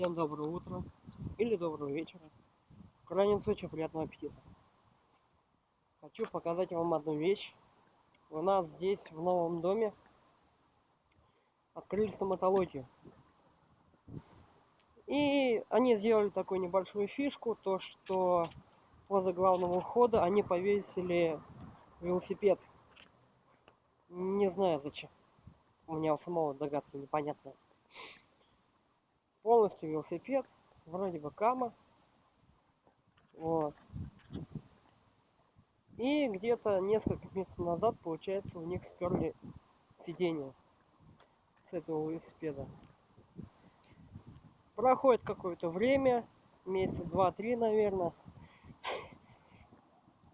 Всем доброе утро или доброго вечера. В крайнем случае, приятного аппетита. Хочу показать вам одну вещь. У нас здесь, в новом доме, открыли стоматологию. И они сделали такую небольшую фишку, то что возле главного входа они повесили велосипед. Не знаю зачем. У меня у самого догадки непонятная полностью велосипед, вроде бы кама. Вот. И где-то несколько месяцев назад, получается, у них сперли сиденье с этого велосипеда. Проходит какое-то время, месяца два-три, наверное.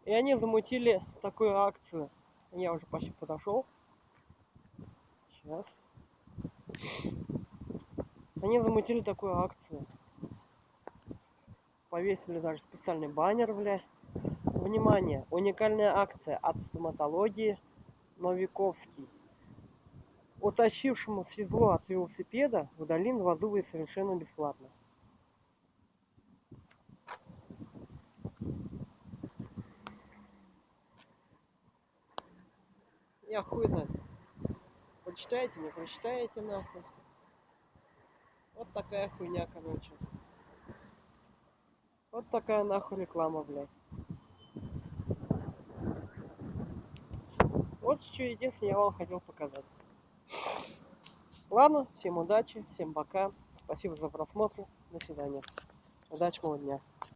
И они замутили такую акцию. Я уже почти подошел. Сейчас. Они замутили такую акцию. Повесили даже специальный баннер, бля. Внимание! Уникальная акция от стоматологии Новиковский. Утащившему седло от велосипеда удалим два зуба совершенно бесплатно. Я хуй знает. Прочитаете, не прочитаете нахуй. Вот такая хуйня, короче. Вот такая нахуй реклама, блядь. Вот что единственное я вам хотел показать. Ладно, всем удачи, всем пока. Спасибо за просмотр. До свидания. Удачного дня.